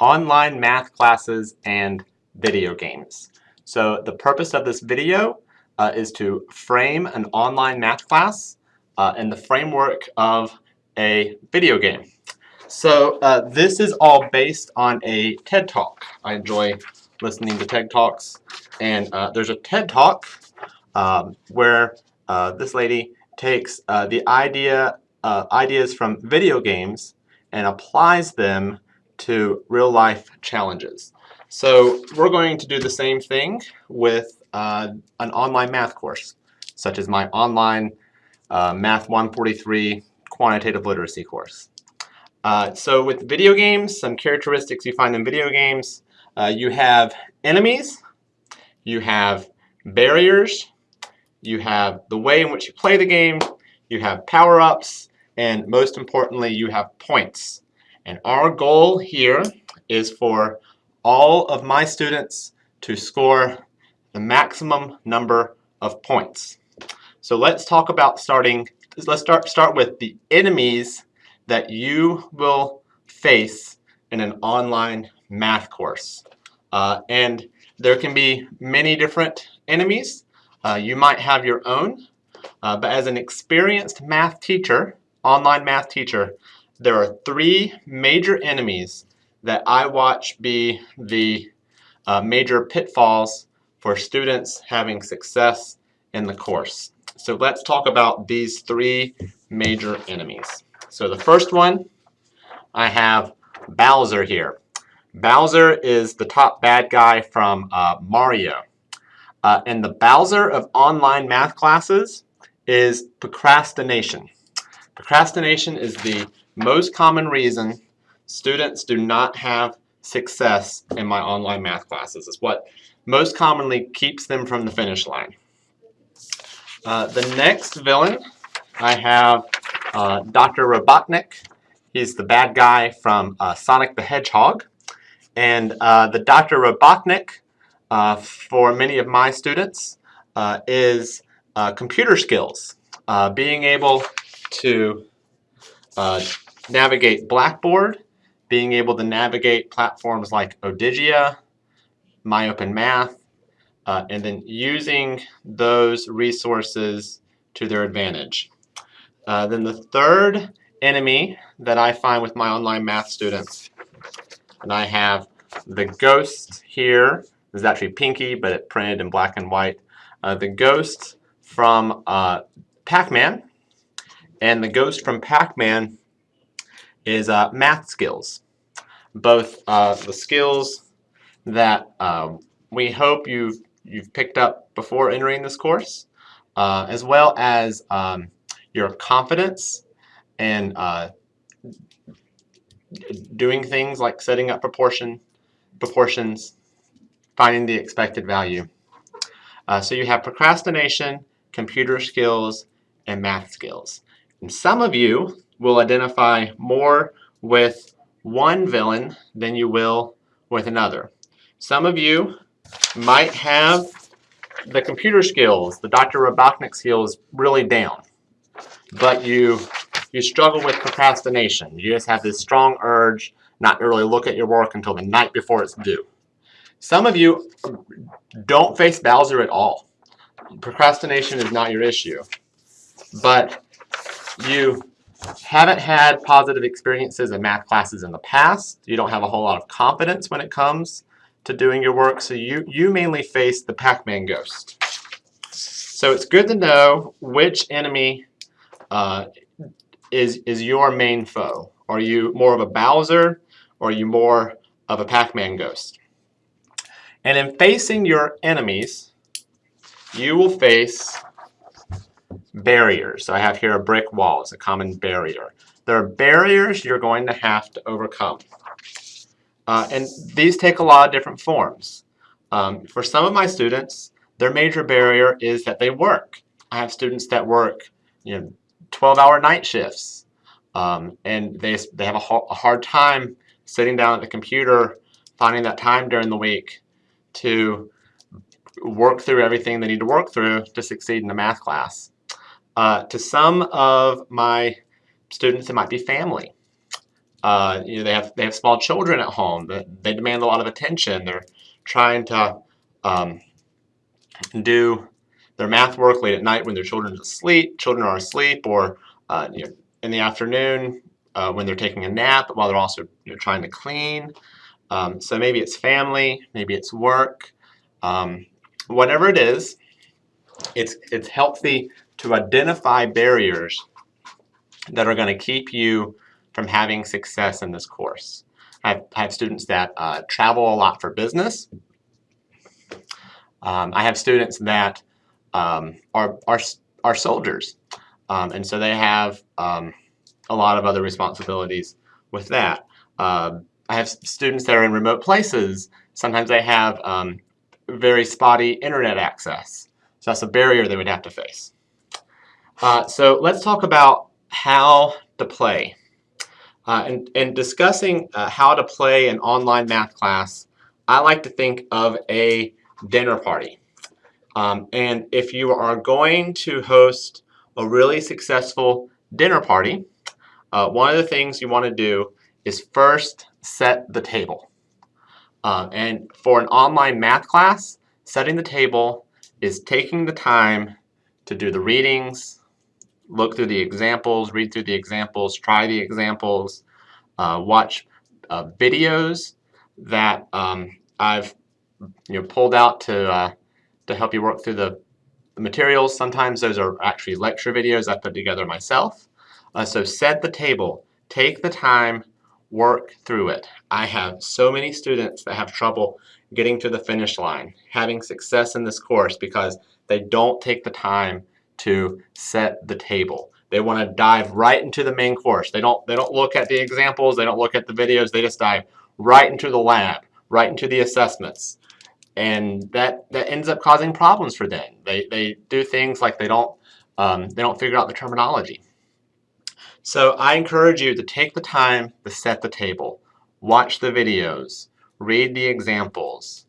online math classes and video games. So the purpose of this video uh, is to frame an online math class uh, in the framework of a video game. So uh, this is all based on a TED Talk. I enjoy listening to TED Talks. And uh, there's a TED Talk um, where uh, this lady takes uh, the idea ideas from video games and applies them to real life challenges. So we're going to do the same thing with uh, an online math course, such as my online uh, Math 143 quantitative literacy course. Uh, so with video games, some characteristics you find in video games, uh, you have enemies, you have barriers, you have the way in which you play the game, you have power-ups, and most importantly, you have points. And our goal here is for all of my students to score the maximum number of points. So let's talk about starting, let's start, start with the enemies that you will face in an online math course. Uh, and there can be many different enemies. Uh, you might have your own, uh, but as an experienced math teacher, online math teacher, there are three major enemies that I watch be the uh, major pitfalls for students having success in the course. So let's talk about these three major enemies. So the first one, I have Bowser here. Bowser is the top bad guy from uh, Mario. Uh, and the Bowser of online math classes is procrastination. Procrastination is the most common reason students do not have success in my online math classes. is what most commonly keeps them from the finish line. Uh, the next villain, I have uh, Dr. Robotnik. He's the bad guy from uh, Sonic the Hedgehog. And uh, the Dr. Robotnik, uh, for many of my students, uh, is computer skills. being able to navigate Blackboard, being able to navigate platforms like Odigia, MyOpenMath, uh, and then using those resources to their advantage. Uh, then the third enemy that I find with my online math students, and I have the ghost here, is actually pinky, but it printed in black and white. Uh, the ghost from uh, Pac-Man, and the ghost from Pac-Man is uh, math skills. Both uh, the skills that uh, we hope you've, you've picked up before entering this course, uh, as well as um, your confidence and uh, doing things like setting up proportion, proportions, finding the expected value. Uh, so you have procrastination, computer skills, and math skills. And some of you will identify more with one villain than you will with another. Some of you might have the computer skills, the Dr. Robotnik skills really down, but you, you struggle with procrastination. You just have this strong urge not to really look at your work until the night before it's due. Some of you don't face Bowser at all. Procrastination is not your issue, but you haven't had positive experiences in math classes in the past, you don't have a whole lot of confidence when it comes to doing your work, so you, you mainly face the Pac-Man ghost. So it's good to know which enemy uh, is, is your main foe. Are you more of a Bowser or are you more of a Pac-Man ghost? And in facing your enemies, you will face barriers. So I have here a brick wall. It's a common barrier. There are barriers you're going to have to overcome. Uh, and these take a lot of different forms. Um, for some of my students, their major barrier is that they work. I have students that work you know, 12-hour night shifts. Um, and they, they have a, a hard time sitting down at the computer, finding that time during the week to work through everything they need to work through to succeed in a math class. Uh, to some of my students, it might be family. uh, you know, they have they have small children at home. That they demand a lot of attention. They're trying to um, do their math work late at night when their children asleep. Children are asleep, or uh, you know, in the afternoon uh, when they're taking a nap, while they're also you know, trying to clean. Um, so maybe it's family, maybe it's work, um, whatever it is. It's it's healthy to identify barriers that are going to keep you from having success in this course. I have, students that uh, travel a lot for business. Um, I have students that um, are, are, are soldiers, um, and so they have um, a lot of other responsibilities with that. Uh, I have students that are in remote places. Sometimes they have um, very spotty internet access. So that's a barrier they would have to face. Uh, so let's talk about how to play. Uh, in, in, discussing uh, how to play an online math class, I like to think of a dinner party. Um, and if you are going to host a really successful dinner party, uh, one of the things you want to do is first set the table. Uh, and for an online math class, setting the table is taking the time to do the readings, look through the examples, read through the examples, try the examples, uh, watch uh, videos that um, I've you know, pulled out to, uh, to help you work through the, the, materials. Sometimes those are actually lecture videos I put together myself. Uh, so set the table. Take the time, work through it. I have so many students that have trouble getting to the finish line, having success in this course because they don't take the time to set the table. They want to dive right into the main course. They don't, they don't look at the examples, they don't look at the videos, they just dive right into the lab, right into the assessments. And that, that ends up causing problems for them. They, they do things like they don't, um, they don't figure out the terminology. So I encourage you to take the time to set the table, watch the videos, read the examples,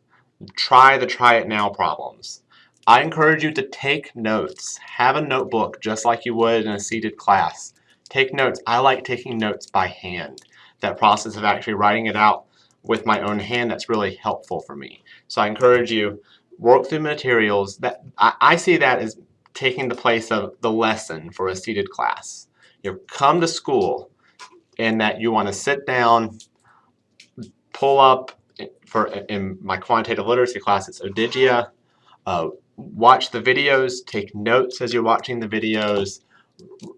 try the try it now problems. I encourage you to take notes. Have a notebook just like you would in a seated class. Take notes. I like taking notes by hand. That process of actually writing it out with my own hand, that's really helpful for me. So I encourage you, work through materials. That I, I see that as taking the place of the lesson for a seated class. You come to school and that you want to sit down, pull up, for in my quantitative literacy class, it's Odigia, uh, watch the videos, take notes as you're watching the videos,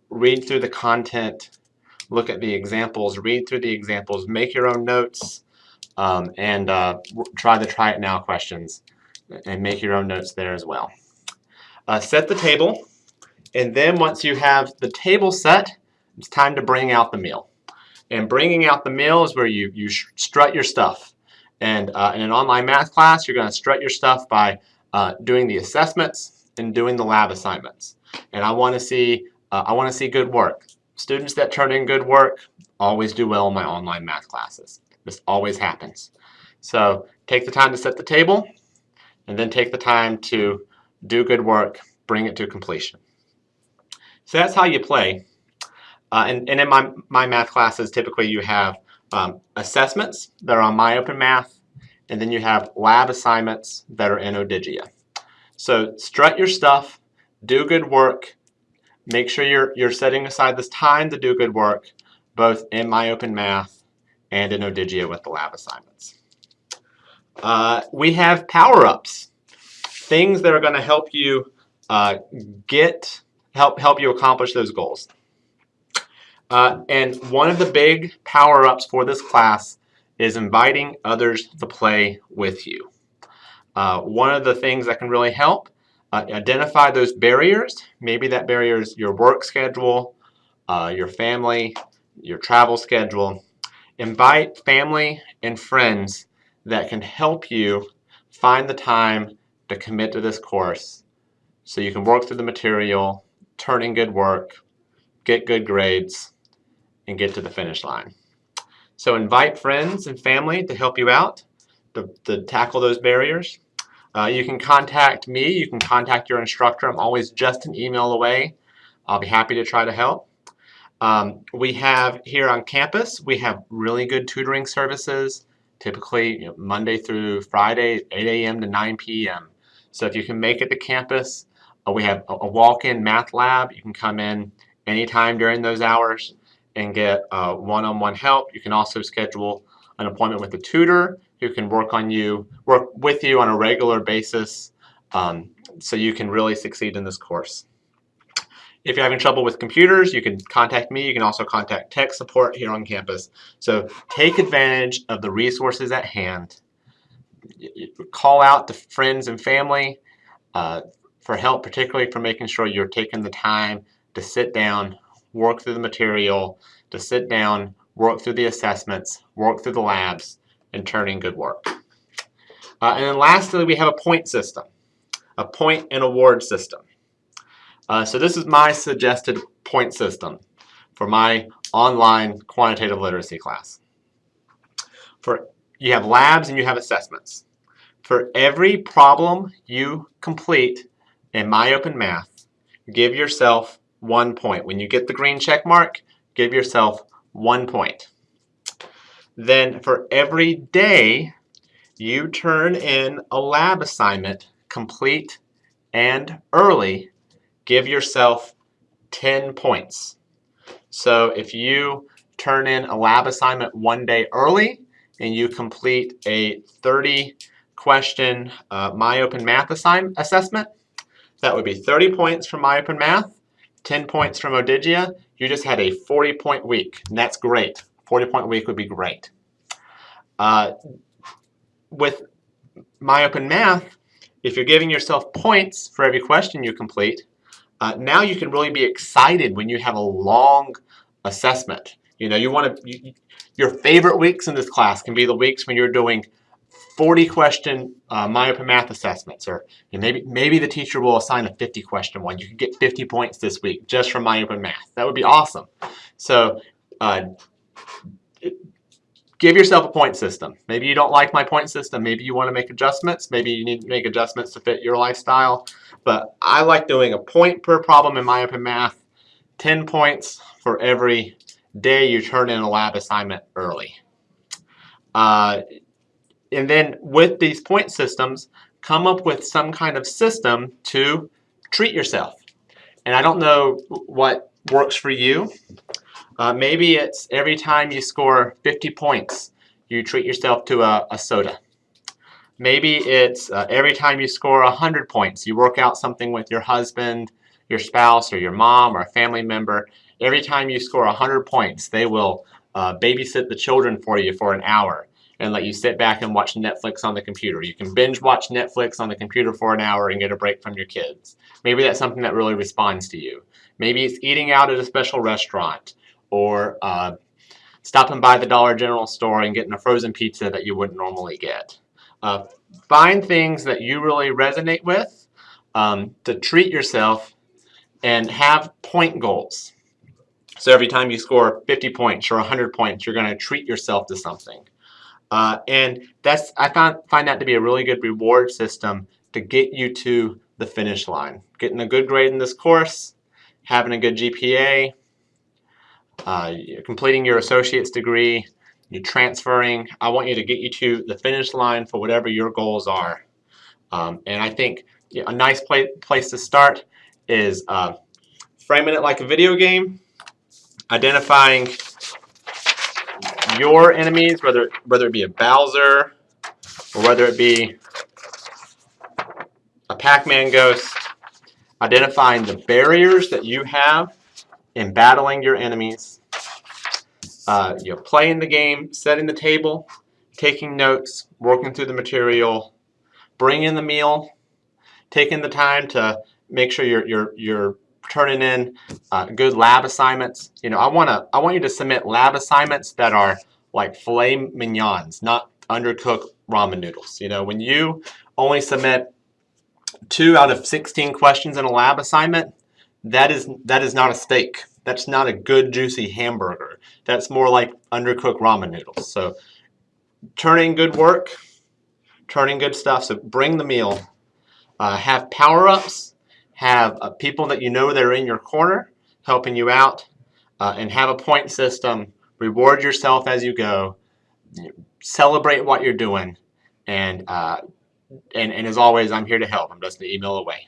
read through the content, look at the examples, read through the examples, make your own notes, um, and uh, try the try it now questions and make your own notes there as well. Uh, set the table, and then once you have the table set, it's time to bring out the meal. And bringing out the meal is where you, you strut your stuff. And uh, in an online math class, you're going to strut your stuff by uh, doing the assessments and doing the lab assignments. And I want to see uh, I want to see good work. Students that turn in good work always do well in my online math classes. This always happens. So take the time to set the table and then take the time to do good work, bring it to completion. So that's how you play. Uh, and, and in my, my math classes, typically you have um, assessments that are on MyOpenMath, and then you have lab assignments that are in Odigia. So strut your stuff, do good work, make sure you're, you're setting aside this time to do good work, both in my Open Math and in Odigia with the lab assignments. Uh, we have power-ups, things that are going to help you uh, get help help you accomplish those goals. Uh, and one of the big power-ups for this class is inviting others to play with you. Uh, one of the things that can really help, uh, identify those barriers. Maybe that barrier is your work schedule, uh, your family, your travel schedule. Invite family and friends that can help you find the time to commit to this course so you can work through the material, turn in good work, get good grades, and get to the finish line. So invite friends and family to help you out, to, to tackle those barriers. Uh, you can contact me, you can contact your instructor. I'm always just an email away. I'll be happy to try to help. Um, we have here on campus, we have really good tutoring services, typically you know, Monday through Friday, 8 a.m. to 9 p.m. So if you can make it to campus, uh, we have a, a walk-in math lab. You can come in anytime during those hours and get uh, one-on-one -on -one help. You can also schedule an appointment with a tutor who can work on you, work with you on a regular basis um, so you can really succeed in this course. If you're having trouble with computers, you can contact me. You can also contact tech support here on campus. So take advantage of the resources at hand. Call out to friends and family uh, for help, particularly for making sure you're taking the time to sit down, work through the material, to sit down, work through the assessments, work through the labs, and turning good work. Uh, and then lastly, we have a point system, a point and award system. Uh, so this is my suggested point system for my online quantitative literacy class. For You have labs and you have assessments. For every problem you complete in My Open Math, give yourself one point. When you get the green check mark, give yourself one point. Then for every day you turn in a lab assignment complete and early, give yourself 10 points. So if you turn in a lab assignment one day early and you complete a 30 question uh, MyOpenMath assessment, that would be 30 points from MyOpenMath, 10 points from Odigia. You just had a 40 point week, and that's great. 40 point week would be great. Uh, with MyOpenMath, if you're giving yourself points for every question you complete, uh, now you can really be excited when you have a long assessment. You know, you want to, you, your favorite weeks in this class can be the weeks when you're doing 40 question uh, MyOpenMath assessments, or you know, maybe maybe the teacher will assign a 50 question one. You can get 50 points this week just from MyOpenMath. That would be awesome. So uh, give yourself a point system. Maybe you don't like my point system. Maybe you want to make adjustments. Maybe you need to make adjustments to fit your lifestyle. But I like doing a point per problem in my open math, 10 points for every day you turn in a lab assignment early. Uh, and then with these point systems, come up with some kind of system to treat yourself. And I don't know what works for you. Uh, maybe it's every time you score 50 points, you treat yourself to a, a soda. Maybe it's uh, every time you score 100 points, you work out something with your husband, your spouse, or your mom, or a family member. Every time you score 100 points, they will uh, babysit the children for you for an hour and let you sit back and watch Netflix on the computer. You can binge watch Netflix on the computer for an hour and get a break from your kids. Maybe that's something that really responds to you. Maybe it's eating out at a special restaurant or uh, stopping by the Dollar General store and getting a frozen pizza that you wouldn't normally get. Uh, find things that you really resonate with um, to treat yourself and have point goals. So every time you score 50 points or 100 points, you're going to treat yourself to something. Uh, and that's I found, find that to be a really good reward system to get you to the finish line. Getting a good grade in this course, having a good GPA, uh, completing your associate's degree, you're transferring. I want you to get you to the finish line for whatever your goals are. Um, and I think a nice place, place to start is uh, framing it like a video game, identifying your enemies, whether whether it be a Bowser or whether it be a Pac-Man ghost, identifying the barriers that you have in battling your enemies, uh, you know, playing the game, setting the table, taking notes, working through the material, bringing the meal, taking the time to make sure you're you're you're turning in uh, good lab assignments. You know, I want to I want you to submit lab assignments that are like filet mignons, not undercooked ramen noodles. You know, when you only submit two out of 16 questions in a lab assignment, that is that is not a steak. That's not a good juicy hamburger. That's more like undercooked ramen noodles. So turning good work, turning good stuff. So bring the meal. Uh, have power-ups have uh, people that you know that are in your corner helping you out. uh, and have a point system. Reward yourself as you go. Celebrate what you're doing. And, uh, and, and as always, I'm here to help. I'm just an email away.